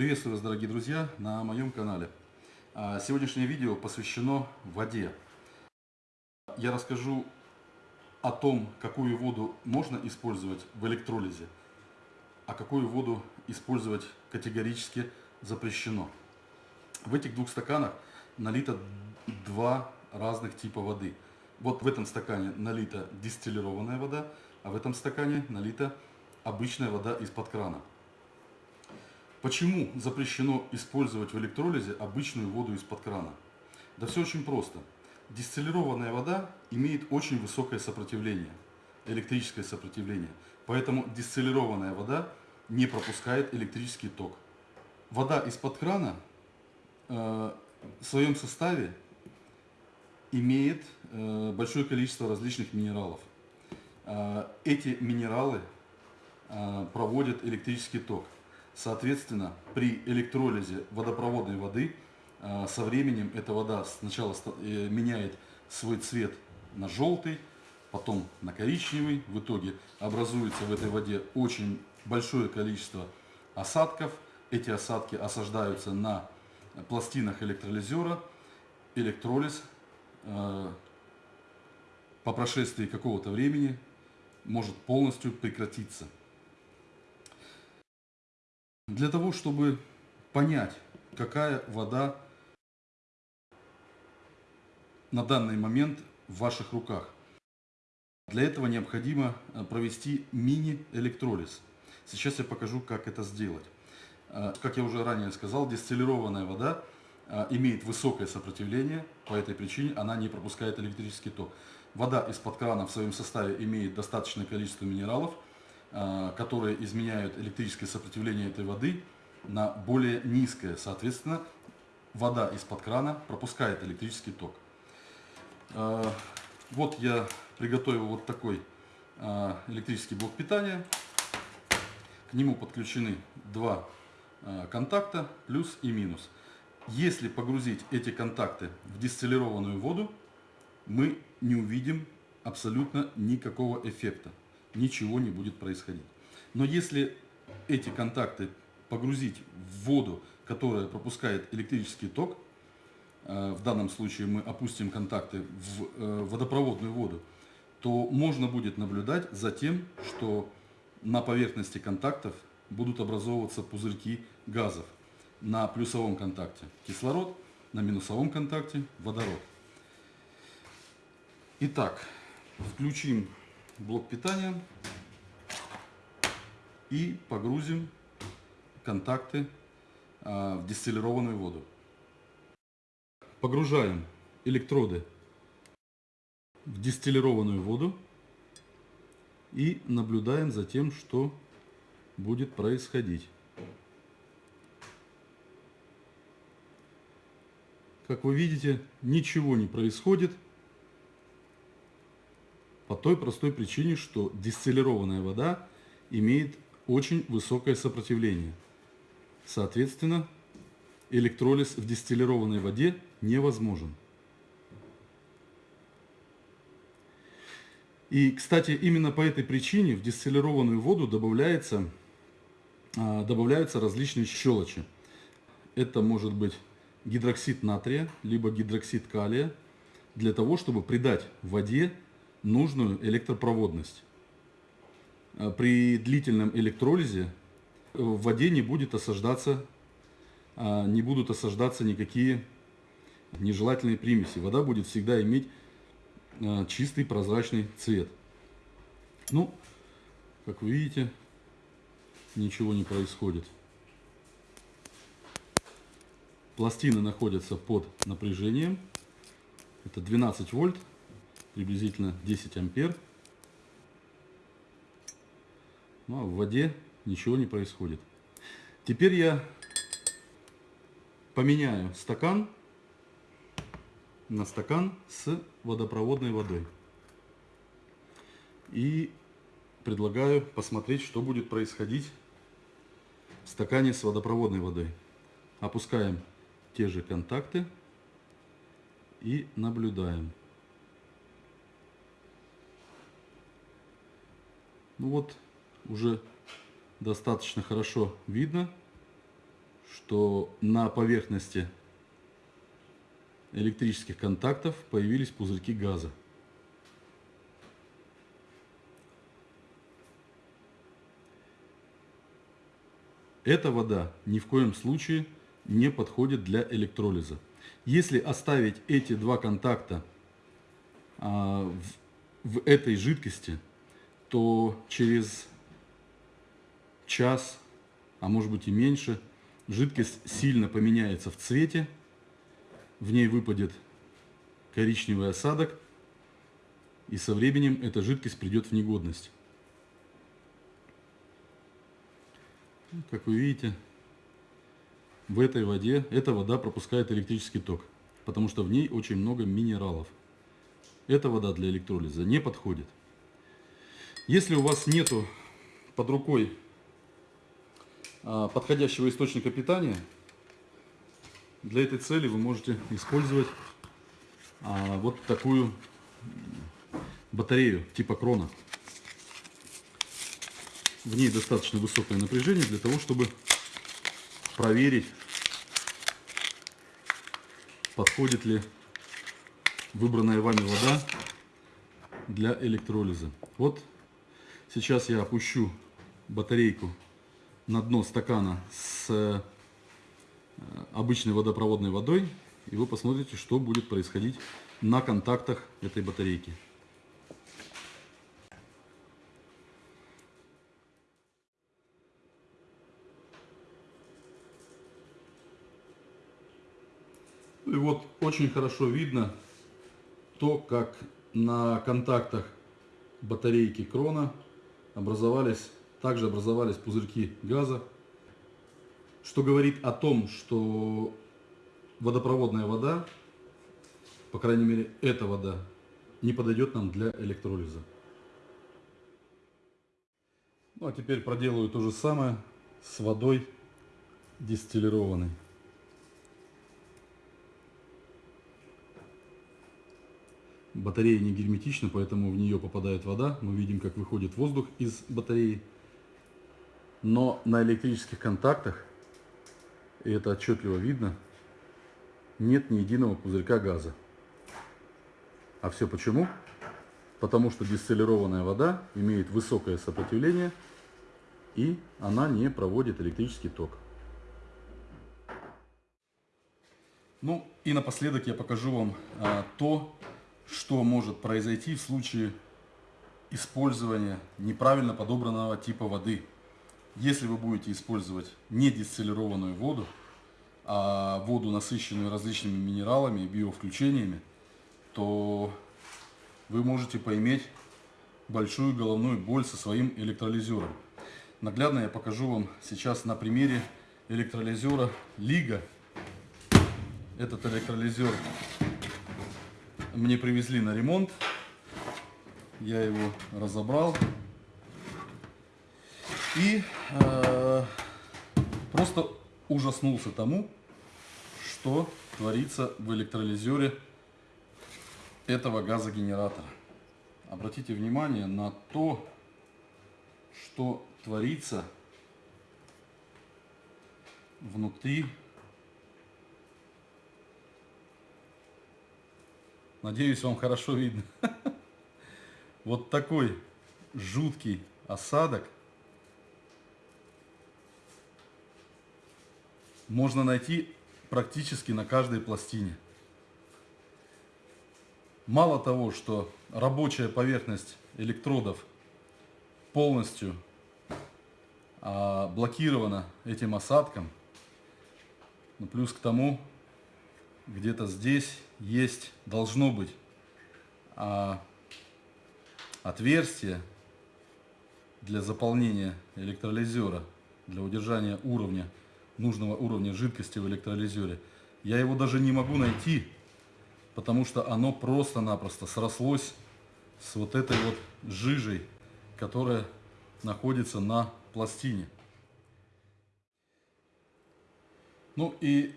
Приветствую вас, дорогие друзья, на моем канале. А, Сегодняшнее видео посвящено воде. Я расскажу о том, какую воду можно использовать в электролизе, а какую воду использовать категорически запрещено. В этих двух стаканах налито два разных типа воды. Вот в этом стакане налита дистиллированная вода, а в этом стакане налита обычная вода из-под крана. Почему запрещено использовать в электролизе обычную воду из-под крана? Да все очень просто. Дистиллированная вода имеет очень высокое сопротивление, электрическое сопротивление. Поэтому дистиллированная вода не пропускает электрический ток. Вода из-под крана э, в своем составе имеет э, большое количество различных минералов. Э, эти минералы проводят электрический ток. Соответственно, при электролизе водопроводной воды э, со временем эта вода сначала э, меняет свой цвет на желтый, потом на коричневый. В итоге образуется в этой воде очень большое количество осадков. Эти осадки осаждаются на пластинах электролизера. Электролиз э, по прошествии какого-то времени может полностью прекратиться. Для того, чтобы понять, какая вода на данный момент в ваших руках, для этого необходимо э, провести мини-электролиз. Сейчас я покажу, как это сделать. Э, как я уже ранее сказал, дистиллированная вода э, имеет высокое сопротивление, по этой причине она не пропускает электрический ток. Вода из-под крана в своем составе имеет достаточное количество минералов – которые изменяют электрическое сопротивление этой воды на более низкое. Соответственно, вода из-под крана пропускает электрический ток. Э, вот я приготовил вот такой э, электрический блок питания. К нему подключены два контакта, плюс и минус. Если погрузить эти контакты в дистиллированную воду, мы не увидим абсолютно никакого эффекта ничего не будет происходить. Но если эти контакты погрузить в воду, которая пропускает электрический ток, э, в данном случае мы опустим контакты в э, водопроводную воду, то можно будет наблюдать за тем, что на поверхности контактов будут образовываться пузырьки газов. На плюсовом контакте кислород, на минусовом контакте водород. Итак, включим блок питания и погрузим контакты а, в дистиллированную воду. Погружаем электроды в дистиллированную воду и наблюдаем за тем, что будет происходить. Как вы видите, ничего не происходит. По той простой причине, что дистиллированная вода имеет очень высокое сопротивление. Соответственно, электролиз в дистиллированной воде невозможен. И, кстати, именно по этой причине в дистиллированную воду добавляется, а, добавляются различные щелочи. Это может быть гидроксид натрия, либо гидроксид калия, для того, чтобы придать воде нужную электропроводность. А при длительном электролизе в воде не будет осаждаться, а, не будут осаждаться никакие нежелательные примеси. Вода будет всегда иметь а, чистый прозрачный цвет. Ну, как вы видите, ничего не происходит. Пластины находятся под напряжением. Это 12 вольт приблизительно 10 ампер. Ну, а в воде ничего не происходит. Теперь я поменяю стакан на стакан с водопроводной водой. И предлагаю посмотреть, что будет происходить в стакане с водопроводной водой. Опускаем те же контакты и наблюдаем. Ну вот, уже достаточно хорошо видно, что на поверхности электрических контактов появились пузырьки газа. Эта вода ни в коем случае не подходит для электролиза. Если оставить эти два контакта а, в, в этой жидкости, то через час, а может быть и меньше, жидкость сильно поменяется в цвете, в ней выпадет коричневый осадок, и со временем эта жидкость придет в негодность. Как вы видите, в этой воде, эта вода пропускает электрический ток, потому что в ней очень много минералов. Эта вода для электролиза не подходит. Если у вас нету под рукой а, подходящего источника питания, для этой цели вы можете использовать а, вот такую батарею типа крона. В ней достаточно высокое напряжение для того, чтобы проверить, подходит ли выбранная вами вода для электролиза. Вот сейчас я опущу батарейку на дно стакана с э, обычной водопроводной водой, и вы посмотрите, что будет происходить на контактах этой батарейки. И вот очень хорошо видно то, как на контактах батарейки крона образовались, также образовались пузырьки газа, что говорит о том, что водопроводная вода, по крайней мере эта вода, не подойдет нам для электролиза. Ну а теперь проделаю то же самое с водой дистиллированной. Батарея не герметична, поэтому в нее попадает вода. Мы видим, как выходит воздух из батареи. Но на электрических контактах, и это отчетливо видно, нет ни единого пузырька газа. А все почему? Потому что дистиллированная вода имеет высокое сопротивление и она не проводит электрический ток. Ну и напоследок я покажу вам а, то, что может произойти в случае использования неправильно подобранного типа воды. Если вы будете использовать не дистиллированную воду, а воду, насыщенную различными минералами и биовключениями, то вы можете поиметь большую головную боль со своим электролизером. Наглядно я покажу вам сейчас на примере электролизера Лига. Этот электролизер мне привезли на ремонт. Я его разобрал. И э, просто ужаснулся тому, что творится в электролизере этого газогенератора. Обратите внимание на то, что творится внутри Надеюсь, вам хорошо видно. Вот такой жуткий осадок можно найти практически на каждой пластине. Мало того, что рабочая поверхность электродов полностью а, блокирована этим осадком, плюс к тому где-то здесь есть, должно быть а, отверстие для заполнения электролизера, для удержания уровня, нужного уровня жидкости в электролизере. Я его даже не могу найти, потому что оно просто-напросто срослось с вот этой вот жижей, которая находится на пластине. Ну и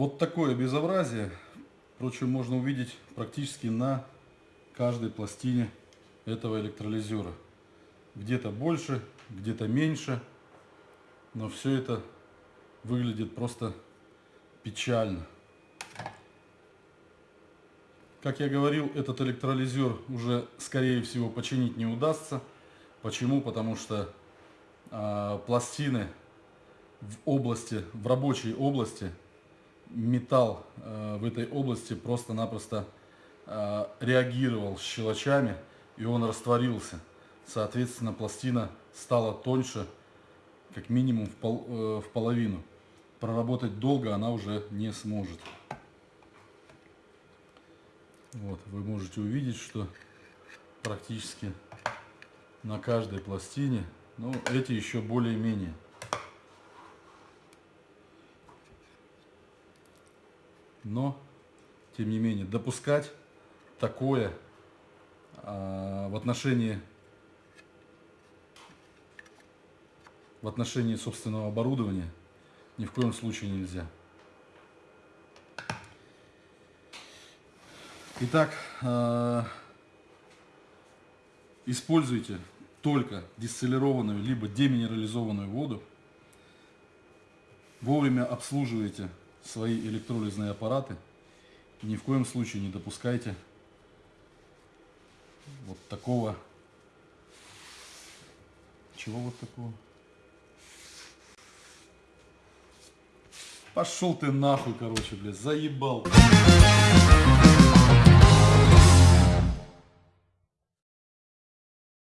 вот такое безобразие, впрочем, можно увидеть практически на каждой пластине этого электролизера. Где-то больше, где-то меньше, но все это выглядит просто печально. Как я говорил, этот электролизер уже, скорее всего, починить не удастся. Почему? Потому что э, пластины в области, в рабочей области, металл э, в этой области просто-напросто э, реагировал с щелочами, и он растворился. Соответственно, пластина стала тоньше, как минимум в, пол, э, в половину. Проработать долго она уже не сможет. Вот, вы можете увидеть, что практически на каждой пластине, ну, эти еще более-менее. Но, тем не менее, допускать такое а, в отношении в отношении собственного оборудования ни в коем случае нельзя. Итак, э, используйте только дистиллированную либо деминерализованную воду. Вовремя обслуживайте свои электролизные аппараты. Ни в коем случае не допускайте вот такого. Чего вот такого? Пошел ты нахуй, короче, блядь, заебал.